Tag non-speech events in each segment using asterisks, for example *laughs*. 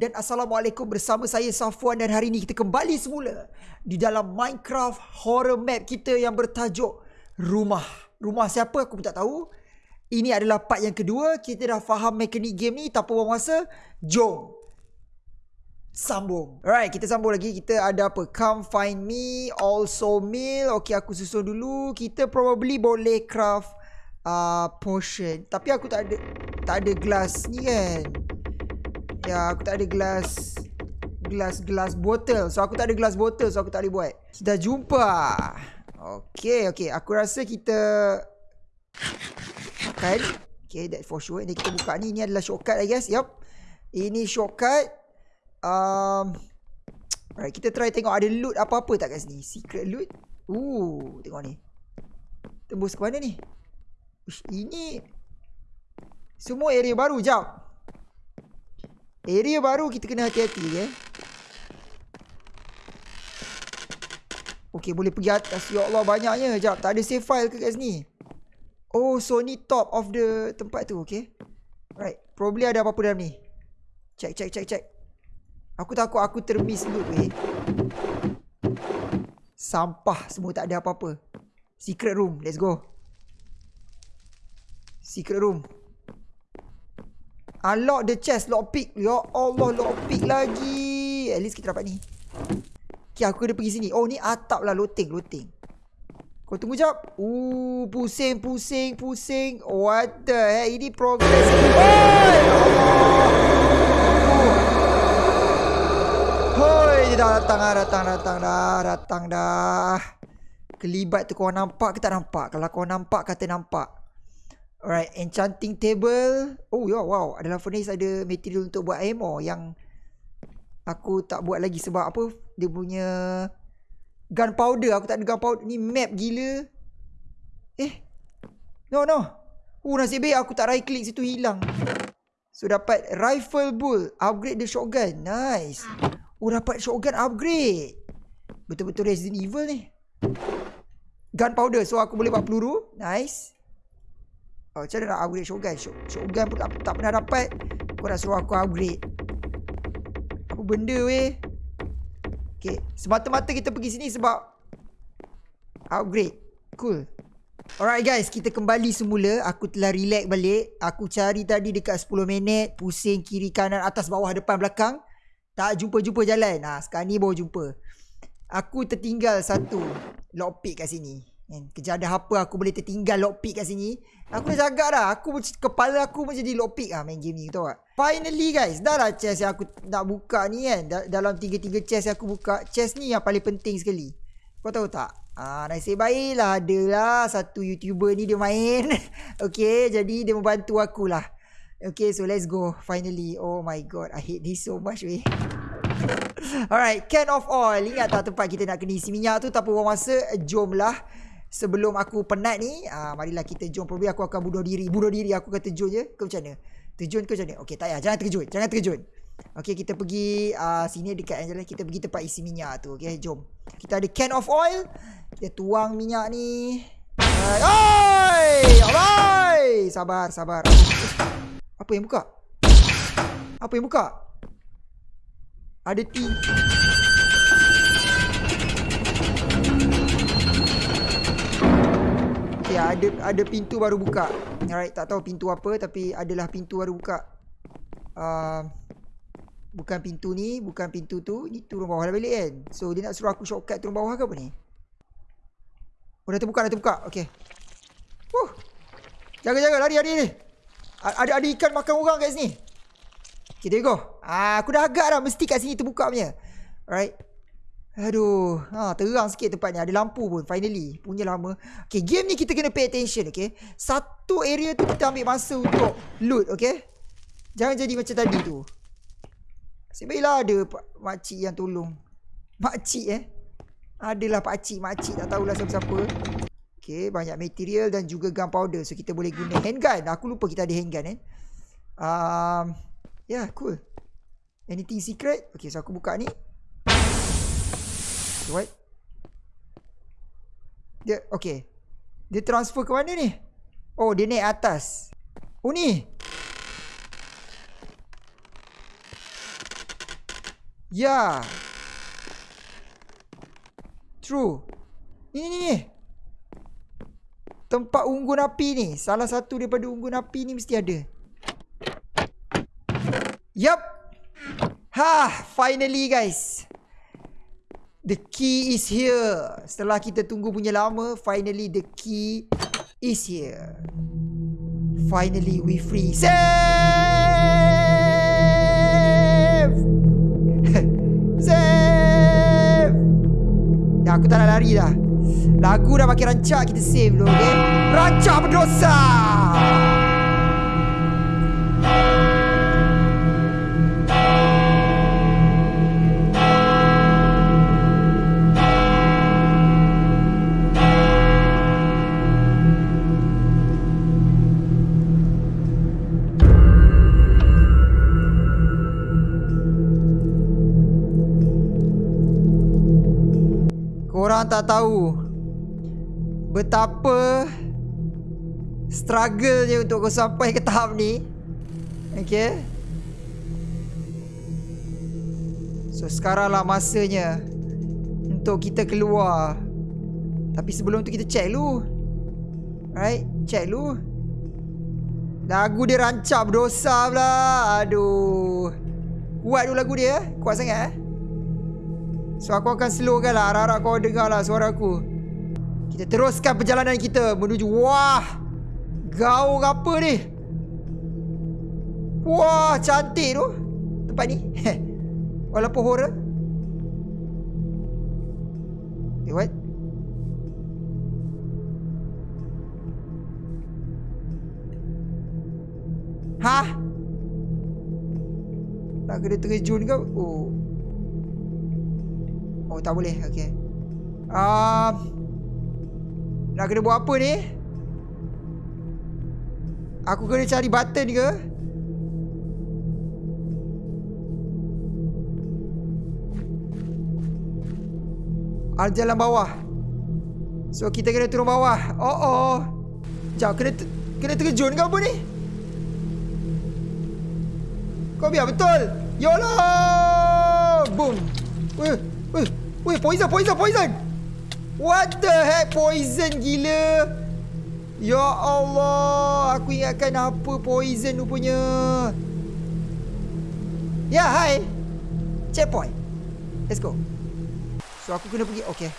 dan Assalamualaikum bersama saya Safwan dan hari ini kita kembali semula di dalam Minecraft horror map kita yang bertajuk Rumah. Rumah siapa aku pun tak tahu. Ini adalah part yang kedua. Kita dah faham mekanik game ni tanpa buang masa. Jom. Sambung. Alright, kita sambung lagi. Kita ada apa? Come find me. Also meal. Okay, aku susun dulu. Kita probably boleh craft uh, potion. Tapi aku tak ada tak ada glass ni kan. Ya, aku tak ada gelas gelas gelas botol. So aku tak ada gelas botol, so aku tak boleh buat. Kita jumpa. Okay, okay. Aku rasa kita kan. Okay, that for sure. Ini kita buka ni. Ini adalah shortcut, I guess. Yup. Ini shortcut. Um, Alright, kita try tengok ada loot apa-apa tak kat sini. Secret loot. Ooh, tengok ni. Tembus ke mana ni? Ush, ini semua area baru. Jap. Area baru kita kena hati-hati eh. Okay boleh pergi atas. Ya Allah banyaknya. Sekejap tak ada save file ke kat sini. Oh so ni top of the tempat tu okay. Right. Probably ada apa-apa dalam ni. Check check check check. Aku takut aku termiss loot weh. Sampah semua tak ada apa-apa. Secret room. Let's go. Secret room. Unlock the chest lockpick. Ya Allah lockpick lagi. At least kita dapat ni. Okay aku kena pergi sini. Oh ni atap lah looting looting. Kau tunggu jap. Ooh pusing pusing pusing. What the heck ini progress. Hoi Allah. Hoi dia dah datang dah datang datang dah datang dah. Kelibat tu kau nampak ke tak nampak? Kalau kau nampak kata nampak. Alright, enchanting table. Oh ya, wow. Adalah furnace ada material untuk buat ammo yang aku tak buat lagi sebab apa? Dia punya gunpowder. Aku tak ada gunpowder. Ni map gila. Eh. No, no. Oh, nasib baik aku tak right click situ hilang. So, dapat rifle bull. Upgrade the shotgun. Nice. Oh, dapat shotgun upgrade. Betul-betul Resident Evil ni. Gunpowder. So, aku boleh buat peluru. Nice. Oh, macam mana nak upgrade shotgun? Shotgun pun tak, tak pernah dapat. Kau nak suruh aku upgrade. Apa benda weh? Okay. Semata-mata kita pergi sini sebab upgrade. Cool. Alright guys, kita kembali semula. Aku telah relax balik. Aku cari tadi dekat 10 minit. Pusing kiri kanan atas bawah depan belakang. Tak jumpa-jumpa jalan. Ha, sekarang ni baru jumpa. Aku tertinggal satu lockpick kat sini. Kerja ada apa aku boleh tertinggal lockpick kat sini. Aku dah jaga dah. Aku kepala aku macam di lockpick ah main game ni tahu tak? Finally guys, dah lah chest yang aku nak buka ni kan. Dalam tiga-tiga chest yang aku buka, chest ni yang paling penting sekali. Kau tahu tak? Ah, nasib baiklah adalah satu YouTuber ni dia main. *laughs* okay, jadi dia membantu aku lah. Okay, so let's go. Finally. Oh my god, I hate this so much weh. *laughs* Alright, can of oil. Ingat tak tempat kita nak kena isi minyak tu? Tak apa masa, jomlah sebelum aku penat ni, uh, marilah kita jom. Probably aku akan bunuh diri. Bunuh diri aku akan terjun je. Kau macam mana? Terjun ke macam mana? Okay, tak payah. Jangan terjun. Jangan terjun. Okay, kita pergi uh, sini dekat Angela. Kita pergi tempat isi minyak tu. Okay, jom. Kita ada can of oil. Kita tuang minyak ni. Oi! Alright! Sabar, sabar. Apa yang buka? Apa yang buka? Ada tea. Ada ada pintu baru buka. Alright, tak tahu pintu apa tapi adalah pintu baru buka. Uh, bukan pintu ni, bukan pintu tu. Ni turun bawah dah balik kan. So, dia nak suruh aku shortcut turun bawah ke apa ni? Oh, dah terbuka, dah terbuka. Okay. Huh. Jaga-jaga, lari, lari ni. Ada ada ikan makan orang kat sini. Okay, there you go. Ah, aku dah agak dah. Mesti kat sini terbuka punya. Alright. Aduh, ha, terang sikit tempat ni. Ada lampu pun finally. Punya lama. Okay, game ni kita kena pay attention, okay. Satu area tu kita ambil masa untuk loot, okay. Jangan jadi macam tadi tu. Sebaiklah ada makcik yang tolong. Makcik eh. Adalah pakcik, makcik tak tahulah siapa-siapa. Okay, banyak material dan juga gunpowder. So, kita boleh guna handgun. Aku lupa kita ada handgun eh. Um, yeah, cool. Anything secret? Okay, so aku buka ni. What? Dia okay. Dia transfer ke mana ni? Oh, dia naik atas. Oh ni. Ya. True. Ni ni ni. Tempat unggun api ni. Salah satu daripada unggun api ni mesti ada. Yup. Ha, finally guys. The key is here. Setelah kita tunggu punya lama, finally the key is here. Finally we free. Save! *laughs* Save! Dah aku tak nak lari dah. Lagu dah makin rancak, kita save dulu, okay? Rancak berdosa! Tak tahu Betapa Struggle je untuk kau sampai ke tahap ni. Okay So sekarang lah masanya Untuk kita keluar. Tapi sebelum tu kita check dulu. Right Check dulu. Lagu dia rancak berdosa pula. Aduh. Kuat dulu lagu dia Kuat sangat eh So aku akan slowkan lah. Harap-harap kau dengar lah suara aku. Kita teruskan perjalanan kita Menuju Wah! Gaung apa ni? Wah cantik tu. Tempat ni. Walaupun horror. Eh what? Hah? Nak kena terjun ke? Oh Oh tak boleh. Okay um, Nak kena buat apa ni? Aku kena cari button ke? Al jalan bawah. So kita kena turun bawah. Oh oh Sekejap kena, kena terjun ke apa ni? Kau biar betul. YOLO! Boom. Weh Weh Weh poison poison poison! What the heck poison gila? Ya Allah Aku ingatkan apa poison rupanya? Ya hai Checkpoint. Let's go. So aku kena pergi Okay.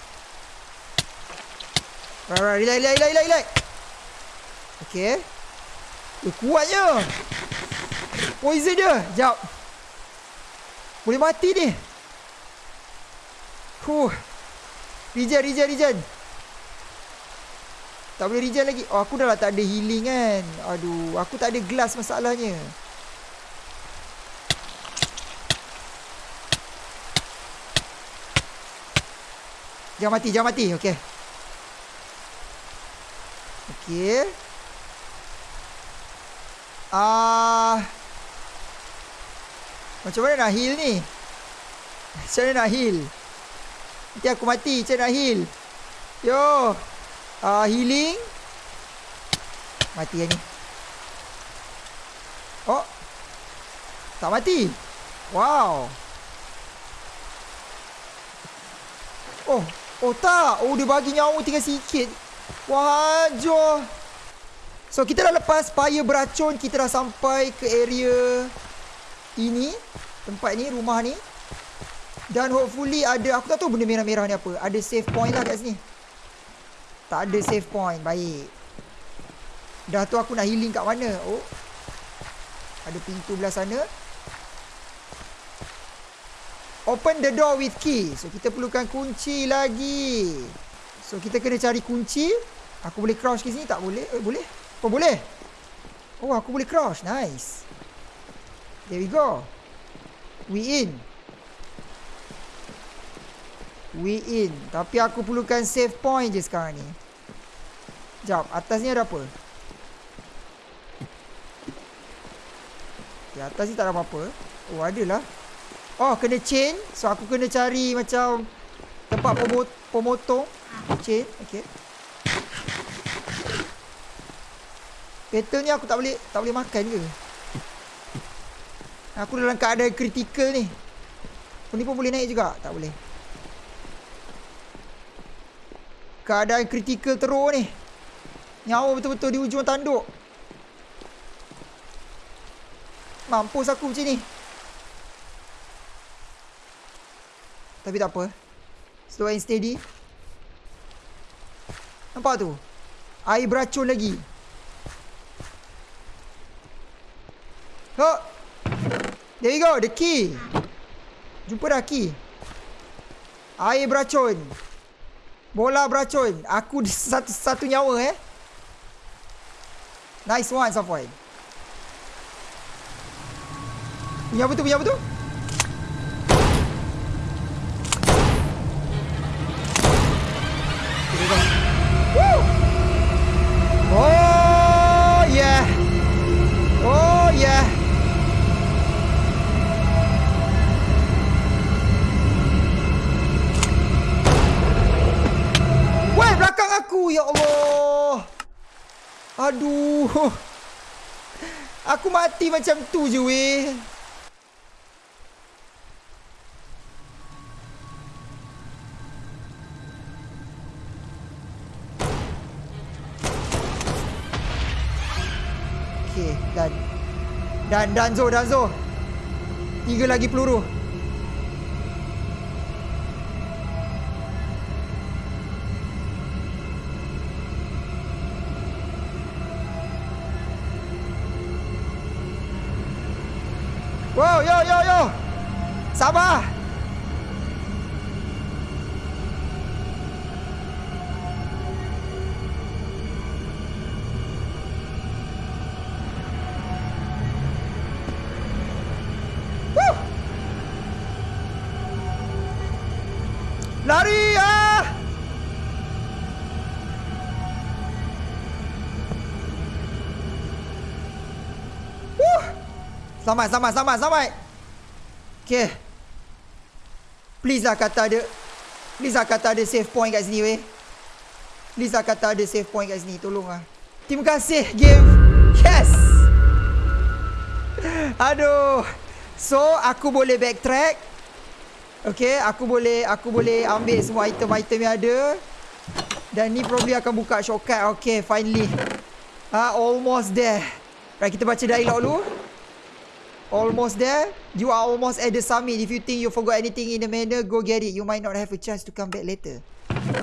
Right right relax relax relax relax. Okay. Eh kuatnya Poison dia. Sekejap Boleh mati ni Huh. Regen, regen, regen. Tak boleh regen lagi. Oh, aku dah lah tak ada healing kan. Aduh, aku tak ada glass masalahnya. Jangan mati, jangan mati. Okey. Okey. Ah. Uh, macam mana nak heal ni? Macam mana nak heal? Nanti aku mati Macam nak heal Yo. Uh, Healing. Mati yang ni Oh. Tak mati. Wow. Oh. Oh tak. Oh dia bagi nyawa tinggal sikit. Wah Jo. So kita dah lepas Fire beracun. Kita dah sampai ke area Ini. Tempat ni Rumah ni dan hopefully ada Aku tak tahu benda merah-merah ni apa. Ada save point lah kat sini. Tak ada save point Baik. Dah tu aku nak healing kat mana? Oh. Ada pintu belah sana. Open the door with key. So kita perlukan kunci lagi. So kita kena cari kunci. Aku boleh crouch ke sini? Tak boleh. Eh boleh? Oh boleh? Oh aku boleh crouch. Nice. There we go. We in We in. Tapi aku perlukan save point je sekarang ni. Sekejap Atas ni ada apa? Di atas ni tak ada apa-apa. Oh ada lah Oh kena chain. So aku kena cari macam Tempat pemot pemotong Chain Okay Battle ni aku tak boleh Tak boleh makan ke? Aku dalam keadaan kritikal ni. Oh, ni pun boleh naik juga. Tak boleh. Keadaan kritikal teruk ni. Nyawa betul-betul di ujung tanduk. Mampus aku macam ni. Tapi tak apa. Slow and steady. Nampak tu? Air beracun lagi. Oh. There you go. The key. Jumpa dah key. Air beracun. Bola beracun. Aku *laughs* satu satu nyawa eh. Nice one, Safwan. Punya apa tu? Punya apa tu? Oh belakang aku ya Allah. Aduh. Aku mati macam tu je weh. Okey, dan dan dan Zo, dan Zo. Tiga lagi peluru. Wow, yo yo yo. Sabar. Woo! Selamat, selamat, selamat, selamat. Okay. Please lah kata ada Please lah kata ada save point kat sini weh. Please lah kata ada save point kat sini Tolong lah. Terima kasih game. Yes! *laughs* Aduh. So aku boleh backtrack. Okay aku boleh Aku boleh ambil semua item-item yang ada. Dan ni probably akan buka shortcut. Okay finally. Ah Almost there. Right kita baca dialog dulu Almost there. You are almost at the summit. If you think you forgot anything in the manner, go get it. You might not have a chance to come back later.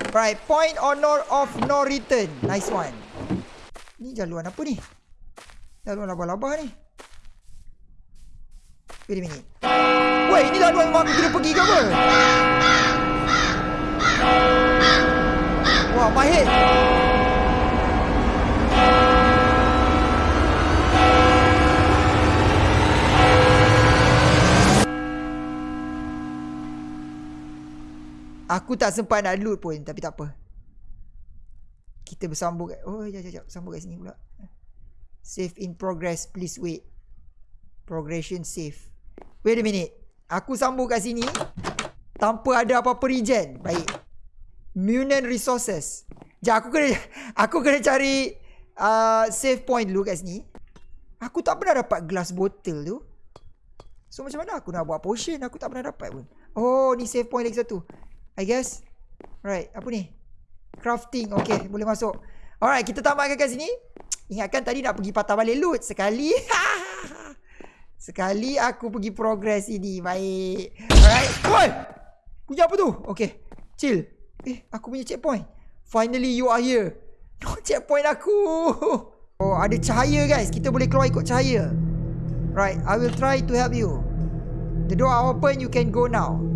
Right. Point honor of no return. Nice one. Ni jaluan apa ni? Jaluan labah-labah ni. Wait a minute. Wait, ini jaluan memang aku kena pergi ke apa? Wah, my Aku tak sempat nak load pun Tapi tak apa. Kita bersambung kat Oh jap jap jap. Sambung kat sini pula. Save in progress. Please wait. Progression save Wait a minute. Aku sambung kat sini Tanpa ada apa-apa regen. Baik. Munan resources. Jap aku kena *laughs* Aku kena cari uh, Save point dulu kat sini. Aku tak pernah dapat glass bottle tu. So macam mana aku nak buat potion? Aku tak pernah dapat pun. Oh ni save point lagi satu I guess. Right Apa ni? Crafting Okay boleh masuk. Alright kita tamatkan kat sini. Ingatkan tadi nak pergi patah balik loot Sekali. *laughs* Sekali aku pergi progress ini Baik. Alright Oi! Punya apa tu? Okay Chill. Eh aku punya checkpoint. Finally you are here. *laughs* No checkpoint aku. *laughs* Oh ada cahaya guys. Kita boleh keluar ikut cahaya. Right I will try to help you. The door open You can go now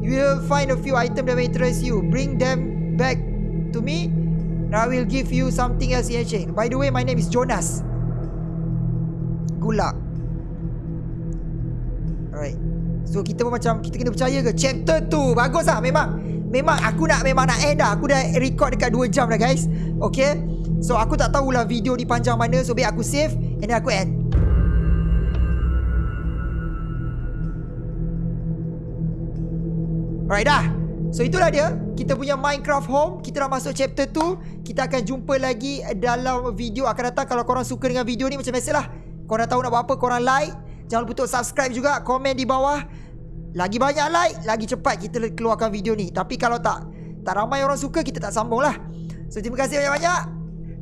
You will find a few items that may interest you. Bring them back to me. And I will give you something else in exchange. By the way, my name is Jonas. Good luck. Alright. So kita pun macam kita kena percaya ke chapter tu bagus lah memang memang aku nak memang nak end dah. Aku dah record dekat 2 jam dah guys. Okay. So aku tak tahulah video ni panjang mana so biar aku save and then aku end. Alright dah So itulah dia Kita punya Minecraft home Kita dah masuk chapter 2 Kita akan jumpa lagi Dalam video akan datang Kalau korang suka dengan video ni Macam biasalah Korang tahu nak buat apa Korang like Jangan lupa untuk subscribe juga Komen di bawah Lagi banyak like, lagi cepat kita keluarkan video ni. Tapi kalau tak tak ramai orang suka, kita tak sambung lah. So, terima kasih banyak-banyak.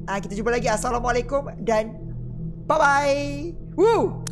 Ah, kita jumpa lagi. Assalamualaikum dan bye-bye. Woo!